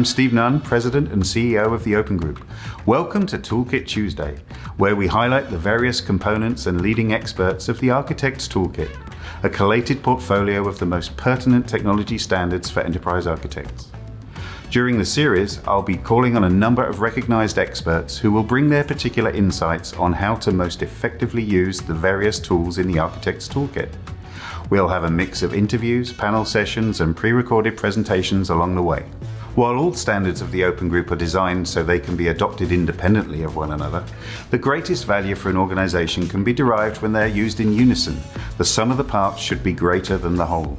I'm Steve Nunn, President and CEO of the Open Group. Welcome to Toolkit Tuesday, where we highlight the various components and leading experts of the Architect's Toolkit, a collated portfolio of the most pertinent technology standards for enterprise architects. During the series, I'll be calling on a number of recognized experts who will bring their particular insights on how to most effectively use the various tools in the Architect's Toolkit. We'll have a mix of interviews, panel sessions, and pre-recorded presentations along the way. While all standards of the Open Group are designed so they can be adopted independently of one another, the greatest value for an organization can be derived when they're used in unison. The sum of the parts should be greater than the whole.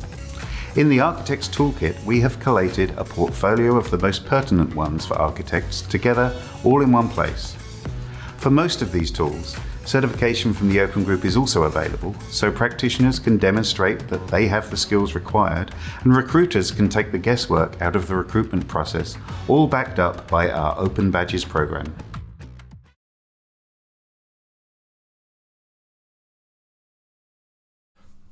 In the Architect's Toolkit, we have collated a portfolio of the most pertinent ones for architects together all in one place. For most of these tools, Certification from the Open Group is also available, so practitioners can demonstrate that they have the skills required and recruiters can take the guesswork out of the recruitment process, all backed up by our Open Badges program.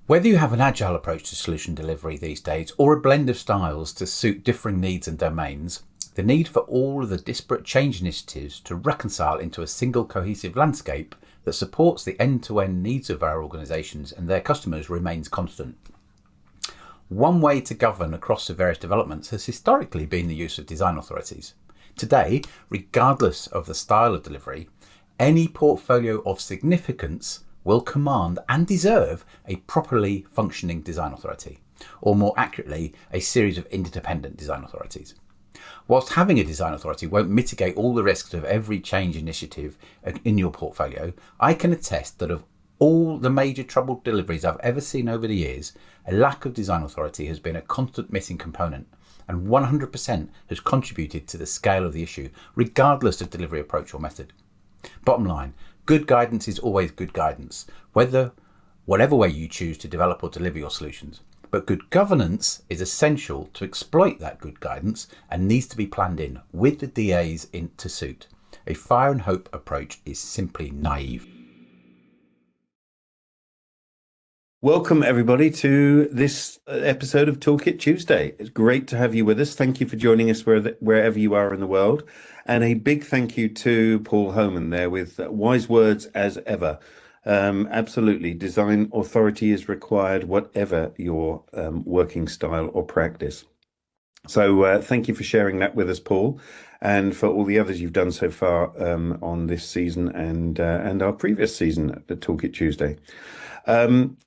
Whether you have an agile approach to solution delivery these days or a blend of styles to suit differing needs and domains, the need for all of the disparate change initiatives to reconcile into a single cohesive landscape that supports the end-to-end needs of our organisations and their customers remains constant. One way to govern across the various developments has historically been the use of design authorities. Today, regardless of the style of delivery, any portfolio of significance will command and deserve a properly functioning design authority, or more accurately, a series of interdependent design authorities. Whilst having a design authority won't mitigate all the risks of every change initiative in your portfolio, I can attest that of all the major troubled deliveries I've ever seen over the years, a lack of design authority has been a constant missing component and 100% has contributed to the scale of the issue, regardless of delivery approach or method. Bottom line, good guidance is always good guidance, whether whatever way you choose to develop or deliver your solutions. But good governance is essential to exploit that good guidance and needs to be planned in with the DAs in to suit. A fire and hope approach is simply naive. Welcome, everybody, to this uh, episode of Toolkit Tuesday. It's great to have you with us. Thank you for joining us wherever you are in the world. And a big thank you to Paul Homan there with wise words as ever. Um, absolutely. Design authority is required, whatever your um, working style or practice. So uh, thank you for sharing that with us, Paul, and for all the others you've done so far um, on this season and uh, and our previous season at the Toolkit Tuesday. Um,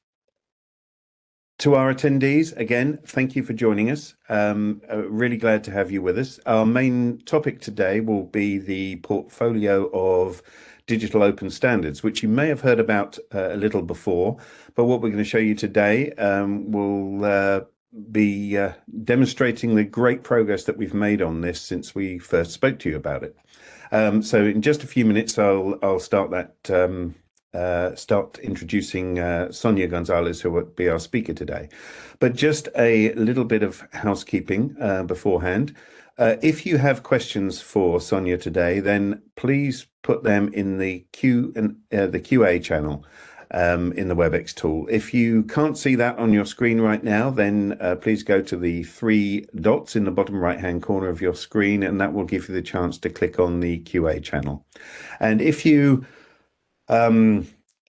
to our attendees, again, thank you for joining us. Um, uh, really glad to have you with us. Our main topic today will be the portfolio of digital open standards, which you may have heard about uh, a little before. But what we're going to show you today um, will uh, be uh, demonstrating the great progress that we've made on this since we first spoke to you about it. Um, so in just a few minutes, I'll I'll start that um, uh, start introducing uh, Sonia Gonzalez, who will be our speaker today. But just a little bit of housekeeping uh, beforehand. Uh, if you have questions for Sonia today, then please put them in the Q and uh, the QA channel um, in the WebEx tool. If you can't see that on your screen right now, then uh, please go to the three dots in the bottom right hand corner of your screen, and that will give you the chance to click on the QA channel. And if you um,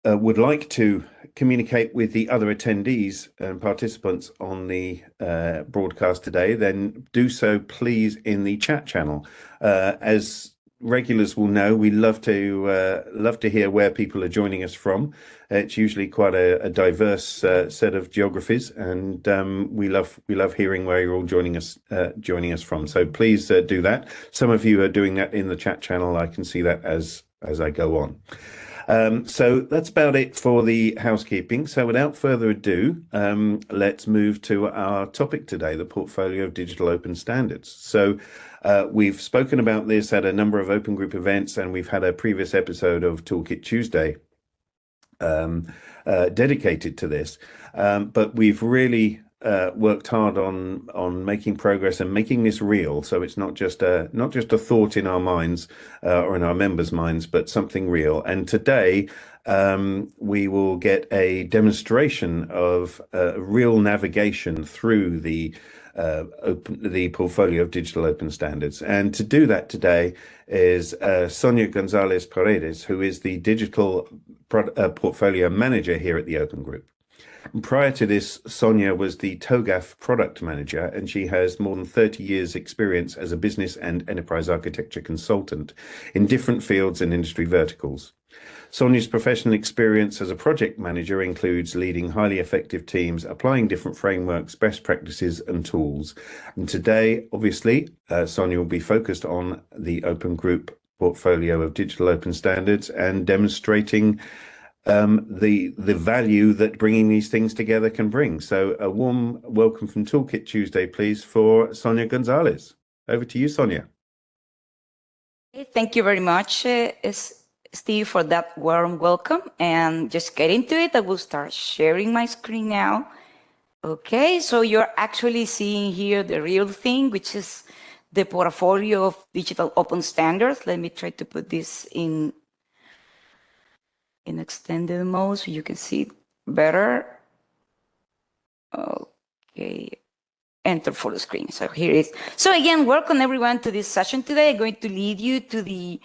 uh, would like to communicate with the other attendees and participants on the uh, broadcast today, then do so please in the chat channel. Uh, as regulars will know, we love to uh, love to hear where people are joining us from. It's usually quite a, a diverse uh, set of geographies, and um, we love we love hearing where you're all joining us uh, joining us from. So please uh, do that. Some of you are doing that in the chat channel. I can see that as as I go on. Um, so that's about it for the housekeeping. So without further ado, um, let's move to our topic today, the portfolio of digital open standards. So uh, we've spoken about this at a number of open group events, and we've had a previous episode of Toolkit Tuesday um, uh, dedicated to this. Um, but we've really uh, worked hard on on making progress and making this real. So it's not just a not just a thought in our minds uh, or in our members' minds, but something real. And today um, we will get a demonstration of uh, real navigation through the uh, open, the portfolio of digital open standards. And to do that today is uh, Sonia Gonzalez Paredes, who is the digital pro- uh, portfolio manager here at the Open Group. Prior to this, Sonia was the TOGAF product manager, and she has more than 30 years' experience as a business and enterprise architecture consultant in different fields and industry verticals. Sonia's professional experience as a project manager includes leading highly effective teams, applying different frameworks, best practices, and tools. And today, obviously, uh, Sonia will be focused on the Open Group portfolio of digital open standards and demonstrating um, the the value that bringing these things together can bring. So, a warm welcome from Toolkit Tuesday, please, for Sonia Gonzalez. Over to you, Sonia. Thank you very much, uh, Steve, for that warm welcome. And just get into it. I will start sharing my screen now. Okay, so you're actually seeing here the real thing, which is the portfolio of digital open standards. Let me try to put this in in extended mode so you can see better. Okay, enter full screen. So here it is. So again, welcome everyone to this session today. I'm going to lead you to the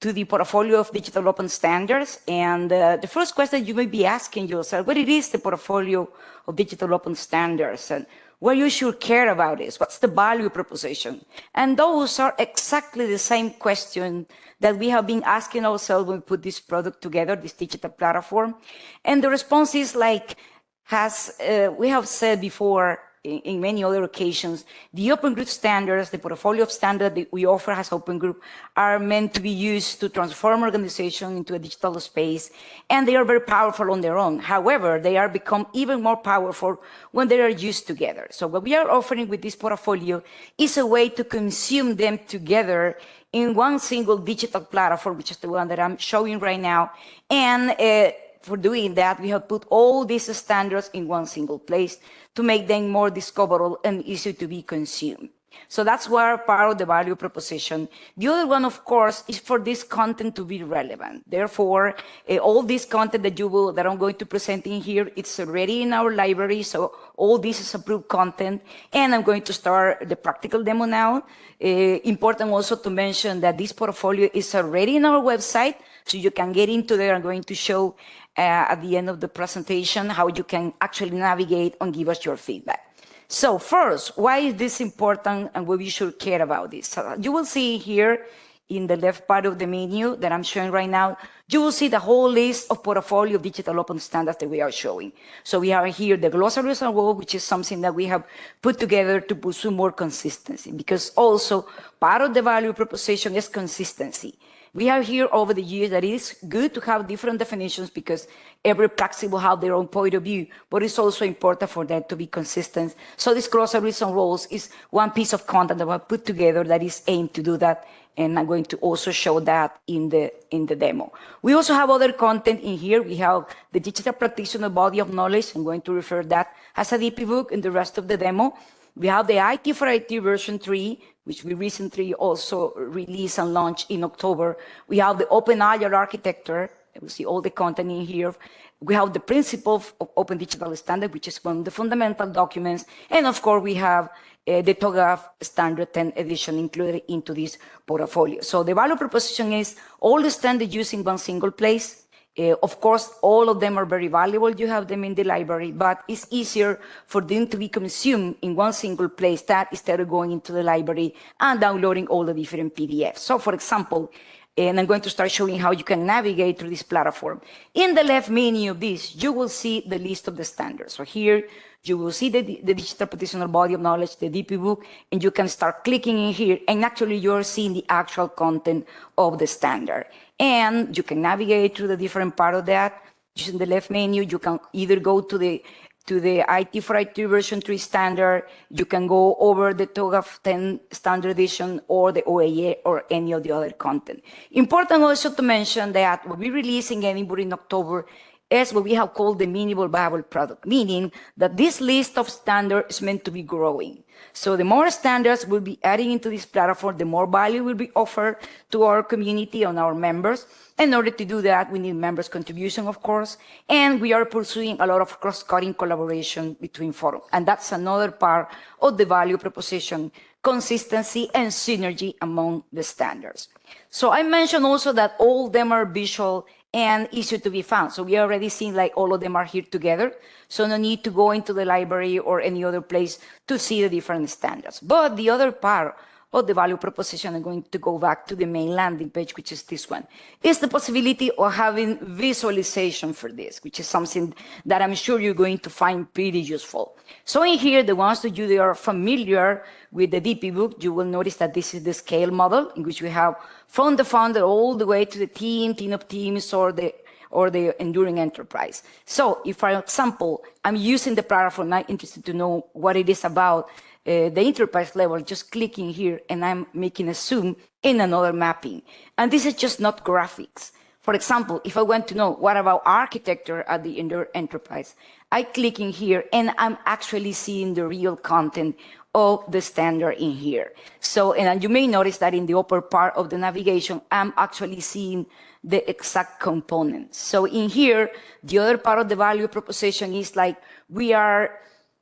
to the portfolio of digital open standards. And uh, the first question you may be asking yourself, what it is the portfolio of digital open standards and what you should care about is what's the value proposition? And those are exactly the same question that we have been asking ourselves when we put this product together, this digital platform. And the response is like, has, uh, we have said before, in, in, many other occasions, the Open Group standards, the portfolio of standards that we offer as Open Group are meant to be used to transform organization into a digital space, and they are very powerful on their own. However, they are become even more powerful when they are used together. So what we are offering with this portfolio is a way to consume them together in one single digital platform, which is the one that I'm showing right now, and uh, for doing that, we have put all these standards in one single place to make them more discoverable and easy to be consumed. So that's where part of the value proposition. The other one, of course, is for this content to be relevant. Therefore, uh, all this content that you will, that I'm going to present in here, it's already in our library. So all this is approved content. And I'm going to start the practical demo now. Uh, important also to mention that this portfolio is already in our website. So you can get into there. I'm going to show Uh, at the end of the presentation how you can actually navigate and give us your feedback. So first, why is this important and why we should care about this? So you will see here in the left part of the menu that I'm showing right now, you will see the whole list of portfolio of digital open standards that we are showing. So we have here the glossary as well, which is something that we have put together to pursue more consistency because also part of the value proposition is consistency. We have here over the years that it is good to have different definitions because every practice will have their own point of view, but it's also important for them to be consistent. So this glossaries and rules is one piece of content that we put together that is aimed to do that. And I'm going to also show that in the in the demo. We also have other content in here. We have the digital practitioner body of knowledge. I'm going to refer that as a DPBoK in the rest of the demo. We have the IT for IT version 3, which we recently also released and launched in October. We have the Open Agile architecture. We see all the content in here. We have the principle of Open Digital Standard, which is one of the fundamental documents. And of course, we have uh, the TOGAF Standard 10 edition included into this portfolio. So the value proposition is all the standards used in one single place, uh, of course, all of them are very valuable. You have them in the library, but it's easier for them to be consumed in one single place that instead of going into the library and downloading all the different PDFs. So for example, and I'm going to start showing how you can navigate through this platform. In the left menu of this, you will see the list of the standards. So here, you will see the, the digital practitioner body of knowledge, the DPBoK, and you can start clicking in here, and actually you're seeing the actual content of the standard. And you can navigate through the different part of that. Using the left menu, you can either go to the to the IT for IT version 3 standard, you can go over the TOGAF 10 standard edition or the OAA or any of the other content. Important also to mention that what we released releasing Edinburgh in October is what we have called the minimal viable product, meaning that this list of standards is meant to be growing. So the more standards we'll be adding into this platform, the more value will be offered to our community and our members. In order to do that, we need members' contribution, of course, and we are pursuing a lot of cross-cutting collaboration between forums. And that's another part of the value proposition, consistency and synergy among the standards. So I mentioned also that all them are visual and easier to be found. So we already seen like all of them are here together. So no need to go into the library or any other place to see the different standards. But the other part of the value proposition, I'm going to go back to the main landing page, which is this one, is the possibility of having visualization for this, which is something that I'm sure you're going to find pretty useful. So in here, the ones that you are familiar with the DPBoK, you will notice that this is the scale model in which we have from the founder all the way to the team, team of teams, or the or the enduring enterprise. So if, for example, I'm using the platform, I'm interested to know what it is about uh, the enterprise level, just clicking here and I'm making a zoom in another mapping. And this is just not graphics. For example, if I want to know what about architecture at the Enterprise, I click in here and I'm actually seeing the real content of the standard in here. So, and you may notice that in the upper part of the navigation, I'm actually seeing the exact components. So in here, the other part of the value proposition is like we are,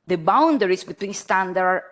the boundaries between standard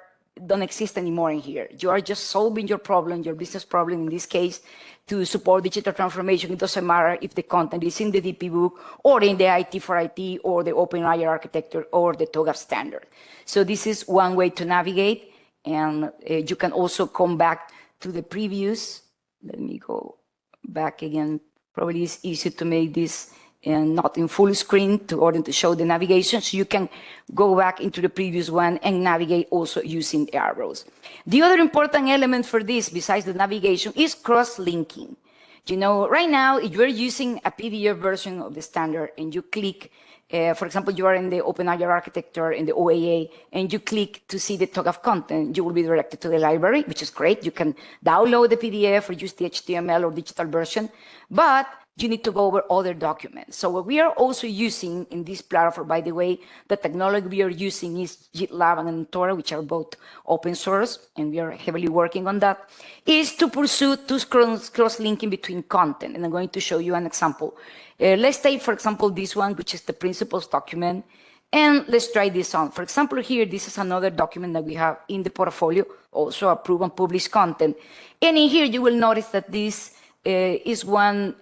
don't exist anymore in here. You are just solving your problem, your business problem in this case, to support digital transformation. It doesn't matter if the content is in the DPBoK or in the IT for IT or the Open Agile architecture or the TOGAF standard. So this is one way to navigate. And uh, you can also come back to the previews. Let me go back again. Probably it's easy to make this and not in full screen to order to show the navigation. So you can go back into the previous one and navigate also using arrows. The other important element for this, besides the navigation, is cross-linking. You know, right now, if you're using a PDF version of the standard and you click, uh, for example, you are in the Open Agile architecture in the OAA and you click to see the TOGAF content, you will be directed to the library, which is great. You can download the PDF or use the HTML or digital version. But you need to go over other documents. So what we are also using in this platform, by the way, the technology we are using is GitLab and Antora, which are both open source, and we are heavily working on that, is to pursue two cross-linking between content. And I'm going to show you an example. Uh, let's take, for example, this one, which is the principles document. And let's try this on. For example, here, this is another document that we have in the portfolio, also approved and published content. And in here, you will notice that this uh, is one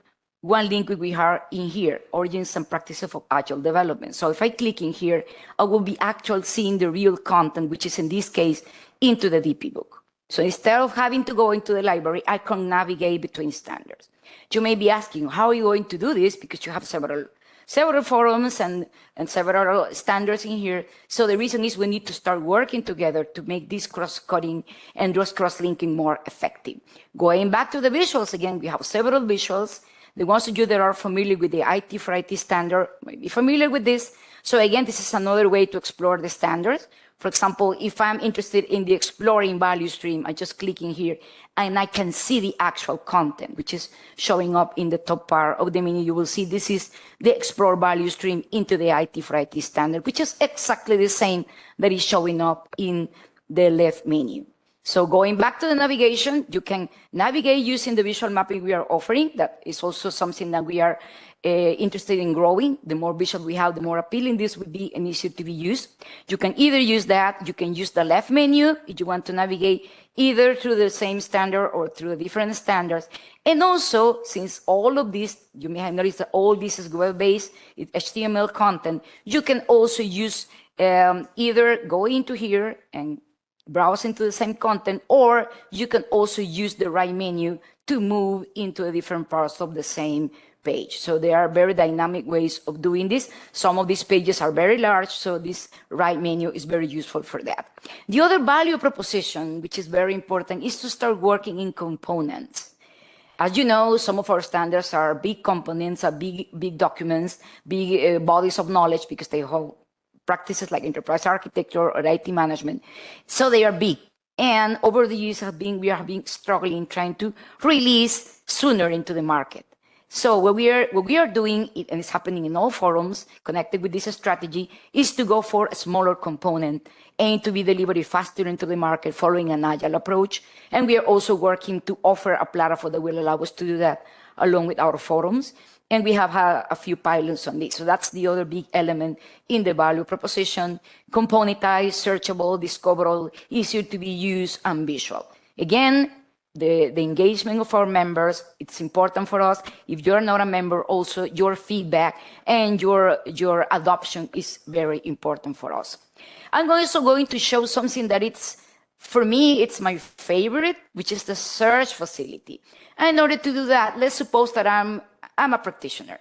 one link we have in here, origins and practices of agile development. So if I click in here, I will be actually seeing the real content, which is in this case, into the DPBoK. So instead of having to go into the library, I can navigate between standards. You may be asking, how are you going to do this? Because you have several several forums and, and several standards in here. So the reason is we need to start working together to make this cross-cutting and cross-linking more effective. Going back to the visuals again, we have several visuals the ones of you that are familiar with the IT for IT standard may be familiar with this. So again, this is another way to explore the standards. For example, if I'm interested in the exploring value stream, I just click in here and I can see the actual content, which is showing up in the top part of the menu. You will see this is the explore value stream into the IT for IT standard, which is exactly the same that is showing up in the left menu. So going back to the navigation, you can navigate using the visual mapping we are offering. That is also something that we are uh, interested in growing. The more visual we have, the more appealing this would be and easier to be used. You can either use that, you can use the left menu if you want to navigate either through the same standard or through the different standards. And also, since all of this, you may have noticed that all this is web-based, it's HTML content, you can also use um, either go into here and browse into the same content, or you can also use the right menu to move into the different parts of the same page. So there are very dynamic ways of doing this. Some of these pages are very large, so this right menu is very useful for that. The other value proposition, which is very important, is to start working in components. As you know, some of our standards are big components, are big, big documents, big uh, bodies of knowledge because they hold practices like enterprise architecture or IT management. So they are big. And over the years have been, we have been struggling trying to release sooner into the market. So what we are what we are doing, and it's happening in all forums connected with this strategy, is to go for a smaller component and to be delivered faster into the market following an agile approach. And we are also working to offer a platform that will allow us to do that along with our forums. And we have had a few pilots on this. So that's the other big element in the value proposition. Componentized, searchable, discoverable, easier to be used, and visual. Again, the, the engagement of our members, it's important for us. If you're not a member, also your feedback and your, your adoption is very important for us. I'm also going to show something that it's, for me, it's my favorite, which is the search facility. And in order to do that, let's suppose that I'm, I'm a practitioner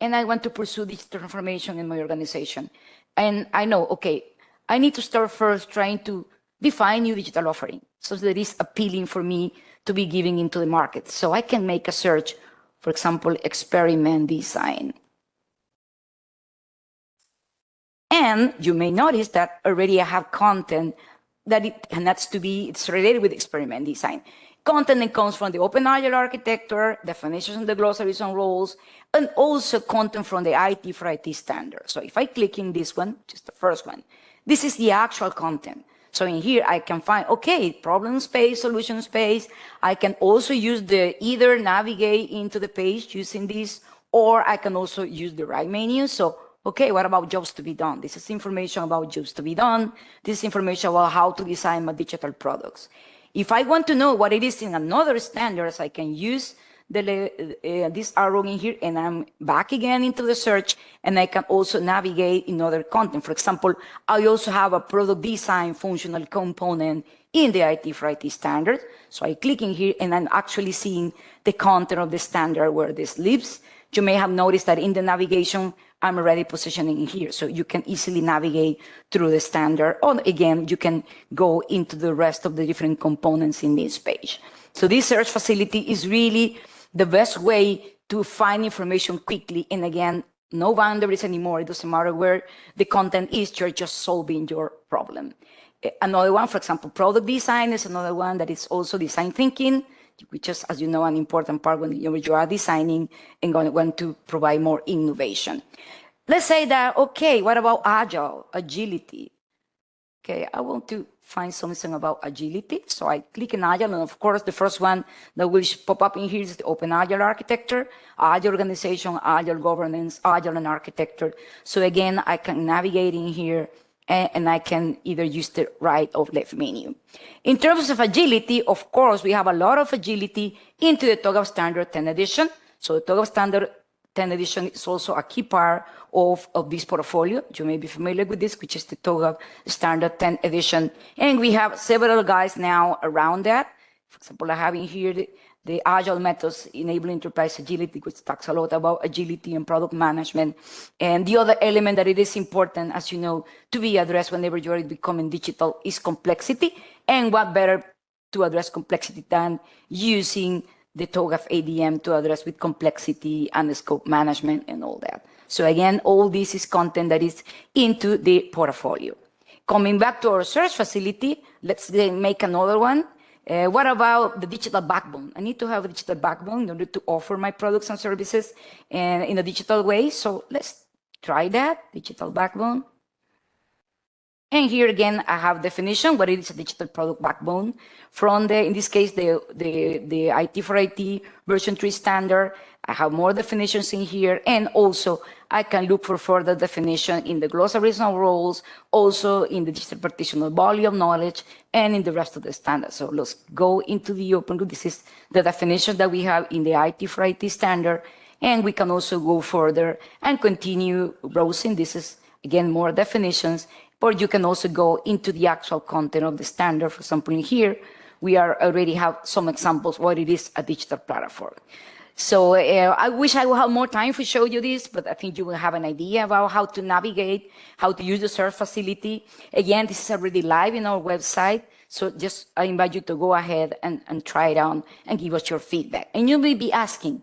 and I want to pursue digital transformation in my organization. And I know, okay, I need to start first trying to define new digital offering so that it's appealing for me to be giving into the market. So I can make a search, for example, experiment design. And you may notice that already I have content that it has to be, it's related with experiment design. Content that comes from the Open Agile architecture, definitions and the glossaries and roles, and also content from the IT for IT standard. So if I click in this one, just the first one, this is the actual content. So in here, I can find, okay, problem space, solution space. I can also use the either navigate into the page using this, or I can also use the right menu. So, okay, what about jobs to be done? This is information about jobs to be done. This is information about how to design my digital products. If I want to know what it is in another standards, I can use the, uh, this arrow in here and I'm back again into the search and I can also navigate in other content. For example, I also have a product design functional component in the IT for IT standard. So I click in here and I'm actually seeing the content of the standard where this lives. You may have noticed that in the navigation, I'm already positioning here. So you can easily navigate through the standard. Or again, you can go into the rest of the different components in this page. So this search facility is really the best way to find information quickly. And again, no boundaries anymore. It doesn't matter where the content is, you're just solving your problem. Eh, another one, for example, product design is another one that is also design thinking, which is, as you know, an important part when you are designing and going want to provide more innovation. Let's say that, okay, what about agile, agility? Okay, I want to find something about agility. So I click in Agile, and of course, the first one that will pop up in here is the Open Agile architecture, Agile organization, Agile governance, Agile and architecture. So again, I can navigate in here and, I can either use the right or left menu. In terms of agility, of course, we have a lot of agility into the TOGAF Standard 10 edition. So the TOGAF Standard 10 edition is also a key part of, of this portfolio. You may be familiar with this, which is the TOGAF Standard 10 edition. And we have several guys now around that. For example, I have in here the, the Agile methods enable enterprise agility, which talks a lot about agility and product management. And the other element that it is important, as you know, to be addressed whenever you are becoming digital is complexity. And what better to address complexity than using the TOGAF ADM to address with complexity and scope management and all that. So again, all this is content that is into the portfolio. Coming back to our search facility, let's make another one. Uh, what about the digital backbone? I need to have a digital backbone in order to offer my products and services and in a digital way. So let's try that, digital backbone. And here again, I have definition, what is a digital product backbone from the, in this case, the, the, the IT for IT version 3 standard. I have more definitions in here. And also I can look for further definition in the glossaries and roles, also in the digital practitioner body of knowledge and in the rest of the standards. So let's go into the open group. This is the definition that we have in the IT for IT standard. And we can also go further and continue browsing. This is again, more definitions or you can also go into the actual content of the standard. For example, in here, we are already have some examples what it is a digital platform. So uh, I wish I would have more time to show you this, but I think you will have an idea about how to navigate, how to use the search facility. Again, this is already live in our website. So just I invite you to go ahead and, and try it on and give us your feedback. And you may be asking,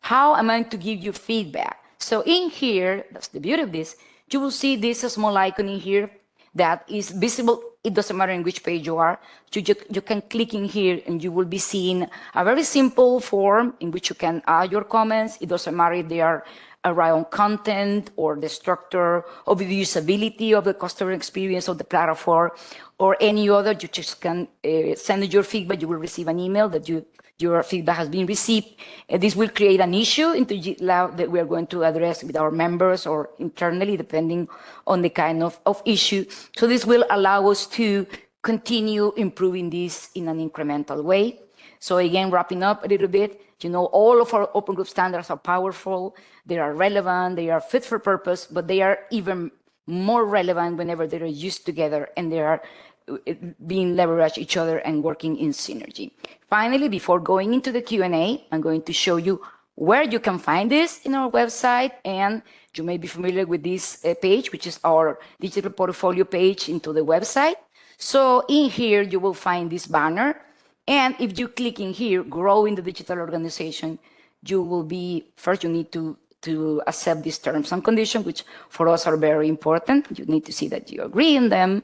how am I to give you feedback? So in here, that's the beauty of this, you will see this small icon in here that is visible it doesn't matter in which page you are. You, you, you can click in here and you will be seeing a very simple form in which you can add your comments. It doesn't matter if they are around content or the structure or the usability of the customer experience of the platform or any other. You just can uh, send your feedback. You will receive an email that you your feedback has been received. And this will create an issue into GitLab that we are going to address with our members or internally, depending on the kind of, of issue. So this will allow us to continue improving this in an incremental way. So again, wrapping up a little bit, you know, all of our open group standards are powerful, they are relevant, they are fit for purpose, but they are even more relevant whenever they are used together and they are being leverage each other and working in synergy. Finally, before going into the Q&A, I'm going to show you where you can find this in our website and you may be familiar with this uh, page, which is our digital portfolio page into the website. So in here, you will find this banner. And if you click in here, grow in the digital organization, you will be, first you need to, to accept these terms and conditions, which for us are very important. You need to see that you agree in them.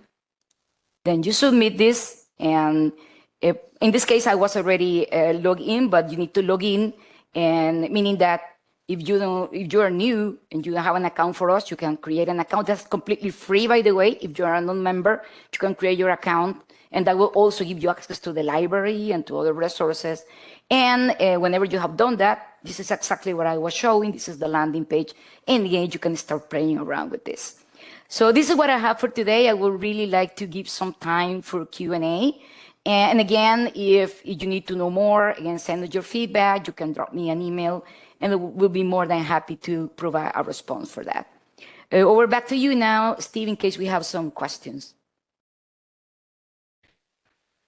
Then you submit this, and if, in this case, I was already uh, logged in, but you need to log in, and meaning that if you don't, if you are new and you don't have an account for us, you can create an account that's completely free, by the way. If you are a non-member, you can create your account, and that will also give you access to the library and to other resources. And uh, whenever you have done that, this is exactly what I was showing. This is the landing page. And again, you can start playing around with this. So this is what I have for today. I would really like to give some time for Q&A. And again, if you need to know more, again, send us your feedback. You can drop me an email, and we'll be more than happy to provide a response for that. Uh, over back to you now, Steve, in case we have some questions.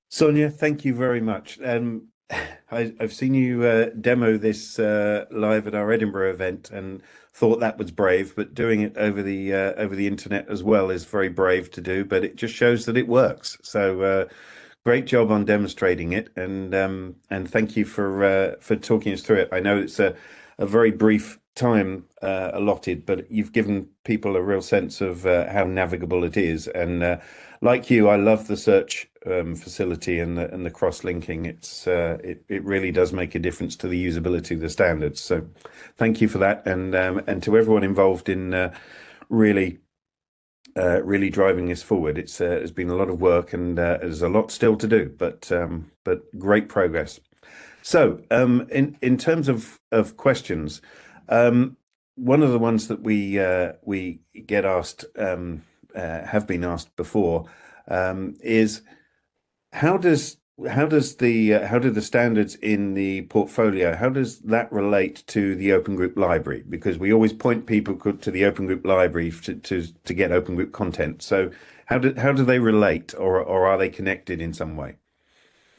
Sonia, thank you very much. Um, I, have seen you uh, demo this uh, live at our Edinburgh event, and thought that was brave, but doing it over the uh, over the internet as well is very brave to do. But it just shows that it works. So uh, great job on demonstrating it, and um, and thank you for uh, for talking us through it. I know it's a a very brief time uh, allotted, but you've given people a real sense of uh, how navigable it is. And uh, like you, I love the search um, facility and the and the cross linking. It's uh, it it really does make a difference to the usability of the standards. So, thank you for that, and um, and to everyone involved in uh, really. Uh, really driving this forward. It's uh, it's been a lot of work and uh, there's a lot still to do, but um, but great progress. So, um, in in terms of of questions, um, one of the ones that we uh, we get asked um, uh, have been asked before um, is how does how does the uh, how do the standards in the portfolio how does that relate to the open group library because we always point people to the open group library to to, to get open group content so how do how do they relate or or are they connected in some way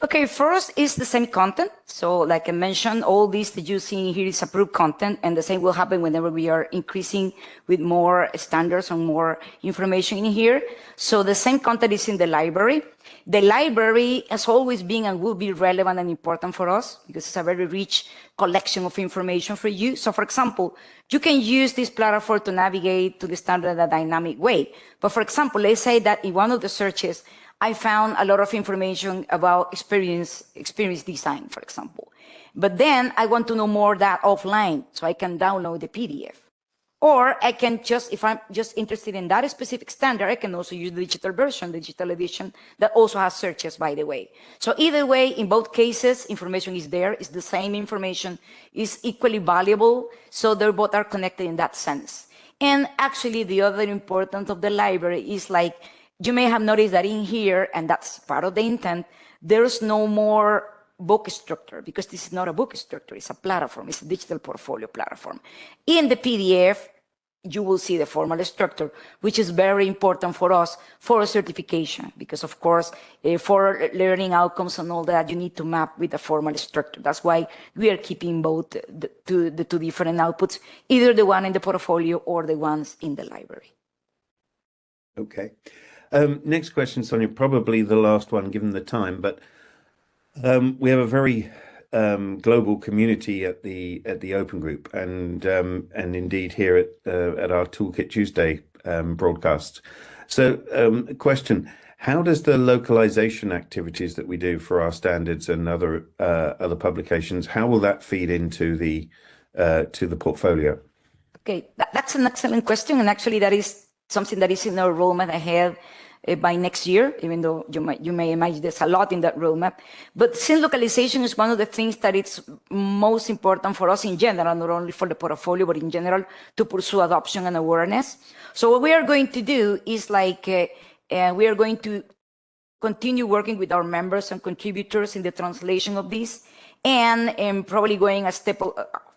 Okay, first is the same content. So like I mentioned, all this that you see here is approved content and the same will happen whenever we are increasing with more standards and more information in here. So the same content is in the library. The library has always been and will be relevant and important for us because it's a very rich collection of information for you. So for example, you can use this platform to navigate to the standard a dynamic way. But for example, let's say that in one of the searches, I found a lot of information about experience, experience design, for example. But then I want to know more that offline, so I can download the PDF. Or I can just, if I'm just interested in that specific standard, I can also use the digital version, the digital edition that also has searches, by the way. So either way, in both cases, information is there, it's the same information, is equally valuable. So they're both are connected in that sense. And actually the other importance of the library is like you may have noticed that in here, and that's part of the intent, there's no more book structure because this is not a book structure, it's a platform, it's a digital portfolio platform. In the PDF, you will see the formal structure, which is very important for us for a certification, because of course, uh, for learning outcomes and all that, you need to map with a formal structure. That's why we are keeping both the, two, the two different outputs, either the one in the portfolio or the ones in the library. Okay. Um, next question, Sonia, probably the last one given the time, but um, we have a very um, global community at the at the Open Group, and um, and indeed here at uh, at our Toolkit Tuesday um, broadcast. So, um, question: how does the localization activities that we do for our standards and other uh, other publications, how will that feed into the uh, to the portfolio? Okay, that's an excellent question, and actually that is something that is in our roadmap ahead by next year, even though you might you may imagine there's a lot in that roadmap. But since localization is one of the things that it's most important for us in general, not only for the portfolio, but in general to pursue adoption and awareness. So what we are going to do is like uh, uh, we are going to continue working with our members and contributors in the translation of this and, and probably going a step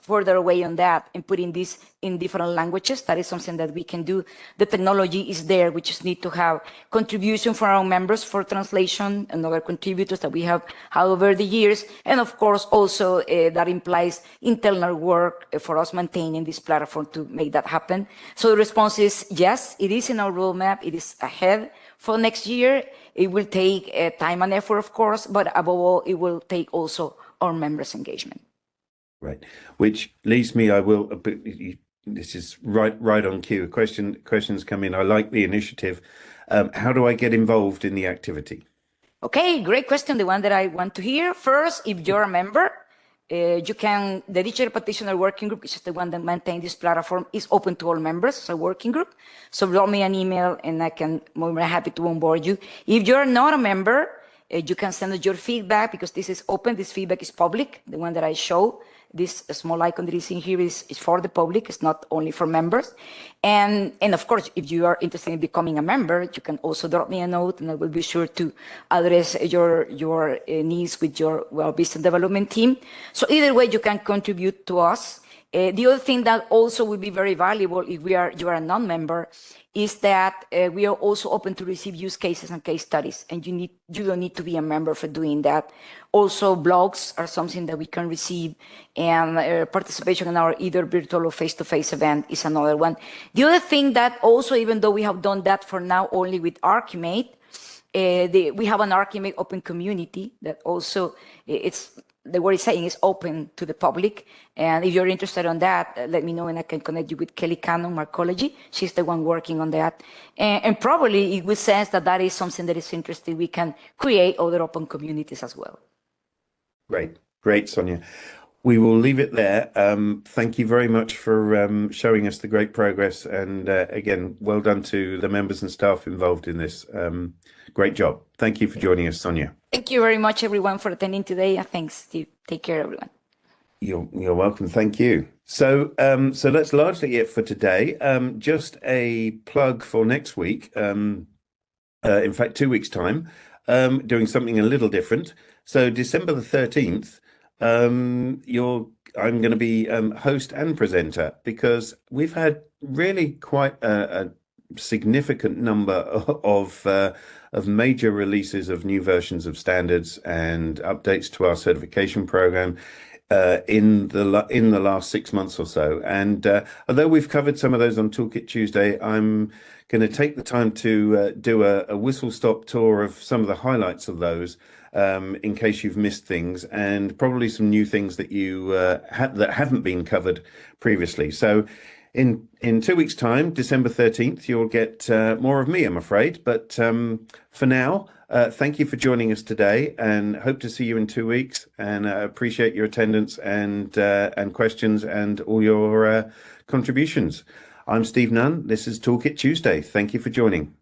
further away on that and putting this in different languages. That is something that we can do. The technology is there. We just need to have contribution from our members for translation and other contributors that we have had over the years. And of course, also uh, that implies internal work for us maintaining this platform to make that happen. So the response is yes, it is in our roadmap. It is ahead for next year. It will take uh, time and effort, of course, but above all, it will take also our members' engagement. Right, which leads me, I will, this is right right on cue. Question questions come in. I like the initiative. Um, how do I get involved in the activity? Okay, great question. The one that I want to hear first. If you're a member, uh, you can, the digital practitioner working group, which is the one that maintains this platform, is open to all members, so working group. So drop me an email and I can, I'm happy to onboard you. If you're not a member, uh, you can send us your feedback because this is open, this feedback is public, the one that I show this small icon that is in here is, is for the public, it's not only for members. And, and of course, if you are interested in becoming a member, you can also drop me a note and I will be sure to address your, your uh, needs with your well business development team. So either way, you can contribute to us. Uh, the other thing that also will be very valuable if we are you are a non-member is that uh, we are also open to receive use cases and case studies, and you need you don't need to be a member for doing that. Also, blogs are something that we can receive, and uh, participation in our either virtual or face-to-face -face event is another one. The other thing that also, even though we have done that for now only with Archimate, uh, the, we have an Archimate open community that also it's the word is saying is open to the public. And if you're interested on that, uh, let me know and I can connect you with Kelly Cannon, Markology. She's the one working on that. And, and probably it will sense that that is something that is interesting. We can create other open communities as well. Great. Great, Sonia. We will leave it there. Um, thank you very much for um, showing us the great progress. And uh, again, well done to the members and staff involved in this. Um, great job. Thank you for joining us, Sonia. Thank you very much, everyone, for attending today. And thanks, Steve. Take care, everyone. You're, you're welcome. Thank you. So, um, so that's largely it for today. Um, just a plug for next week. Um, uh, in fact, two weeks' time, um, doing something a little different. So, December the 13th, um, you're I'm going to be um, host and presenter because we've had really quite a, a significant number of uh, of major releases of new versions of standards and updates to our certification program uh, in the in the last six months or so. And uh, although we've covered some of those on Toolkit Tuesday, I'm going to take the time to uh, do a, a whistle stop tour of some of the highlights of those um, in case you've missed things and probably some new things that you uh, ha that haven't been covered previously. So in in two weeks' time, December 13th, you'll get uh, more of me, I'm afraid. But um, for now, uh, thank you for joining us today and hope to see you in two weeks and uh, appreciate your attendance and uh, and questions and all your uh, contributions. I'm Steve Nunn. This is Toolkit Tuesday. Thank you for joining.